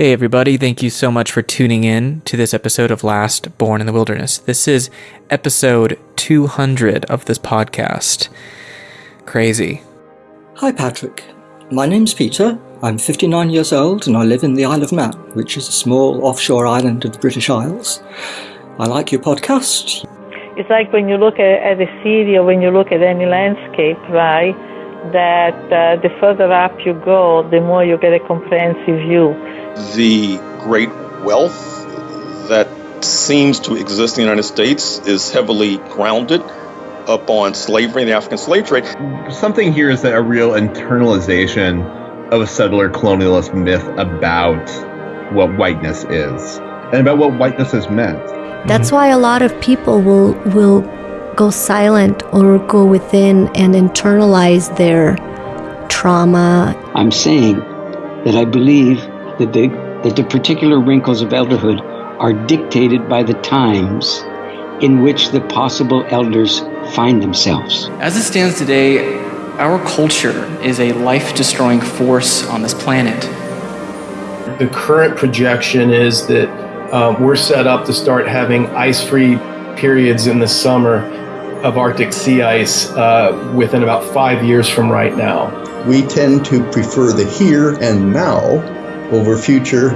Hey, everybody, thank you so much for tuning in to this episode of Last Born in the Wilderness. This is episode 200 of this podcast. Crazy. Hi, Patrick. My name's Peter. I'm 59 years old and I live in the Isle of Man, which is a small offshore island of the British Isles. I like your podcast. It's like when you look at, at a city or when you look at any landscape, right? That uh, the further up you go, the more you get a comprehensive view the great wealth that seems to exist in the United States is heavily grounded upon slavery and the African slave trade. Something here is that a real internalization of a settler colonialist myth about what whiteness is and about what whiteness has meant. That's why a lot of people will will go silent or go within and internalize their trauma. I'm saying that I believe that the, that the particular wrinkles of elderhood are dictated by the times in which the possible elders find themselves. As it stands today, our culture is a life destroying force on this planet. The current projection is that uh, we're set up to start having ice free periods in the summer of Arctic sea ice uh, within about five years from right now. We tend to prefer the here and now over future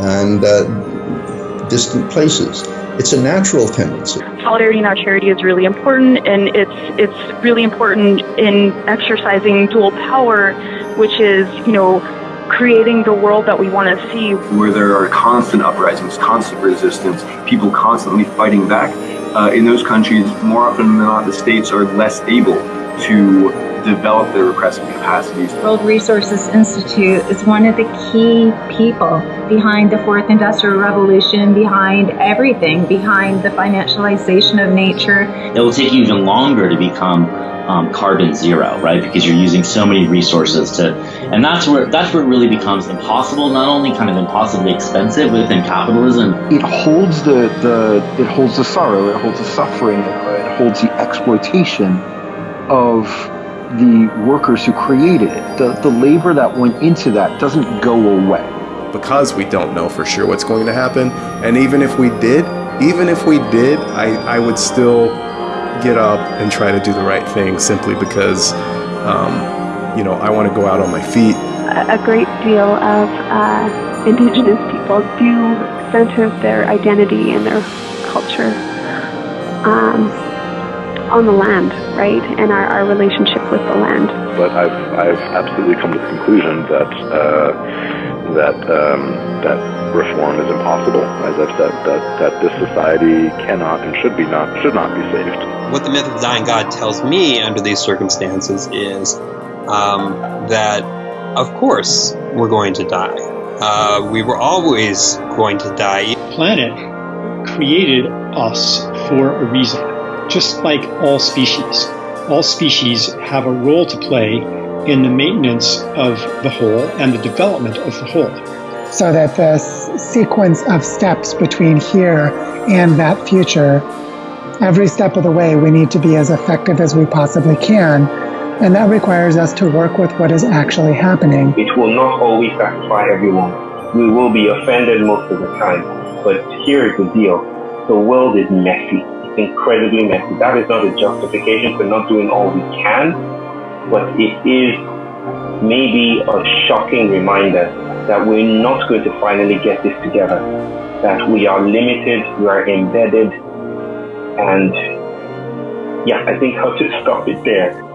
and uh, distant places. It's a natural tendency. Solidarity in our charity is really important, and it's it's really important in exercising dual power, which is you know creating the world that we want to see. Where there are constant uprisings, constant resistance, people constantly fighting back. Uh, in those countries, more often than not, the states are less able to develop their repressive capacities. World Resources Institute is one of the key people behind the fourth industrial revolution, behind everything, behind the financialization of nature. It will take you even longer to become um, carbon zero, right? Because you're using so many resources to, and that's where that's where it really becomes impossible. Not only kind of impossibly expensive within capitalism, it holds the the it holds the sorrow, it holds the suffering, it holds the exploitation of the workers who created it. The, the labor that went into that doesn't go away. Because we don't know for sure what's going to happen, and even if we did, even if we did, I, I would still get up and try to do the right thing simply because, um, you know, I want to go out on my feet. A great deal of uh, indigenous people do center their identity and their culture um, on the land, right, and our, our relationship with the land. But I've, I've absolutely come to the conclusion that uh, that um, that reform is impossible. As I've said, that that this society cannot and should be not should not be saved. What the myth of the dying god tells me under these circumstances is um, that, of course, we're going to die. Uh, we were always going to die. Planet created us for a reason just like all species. All species have a role to play in the maintenance of the whole and the development of the whole. So that the sequence of steps between here and that future, every step of the way, we need to be as effective as we possibly can. And that requires us to work with what is actually happening. It will not always satisfy everyone. We will be offended most of the time. But here is the deal the world is messy incredibly messy. That is not a justification for not doing all we can, but it is maybe a shocking reminder that we're not going to finally get this together, that we are limited, we are embedded, and yeah, I think I'll just stop it there.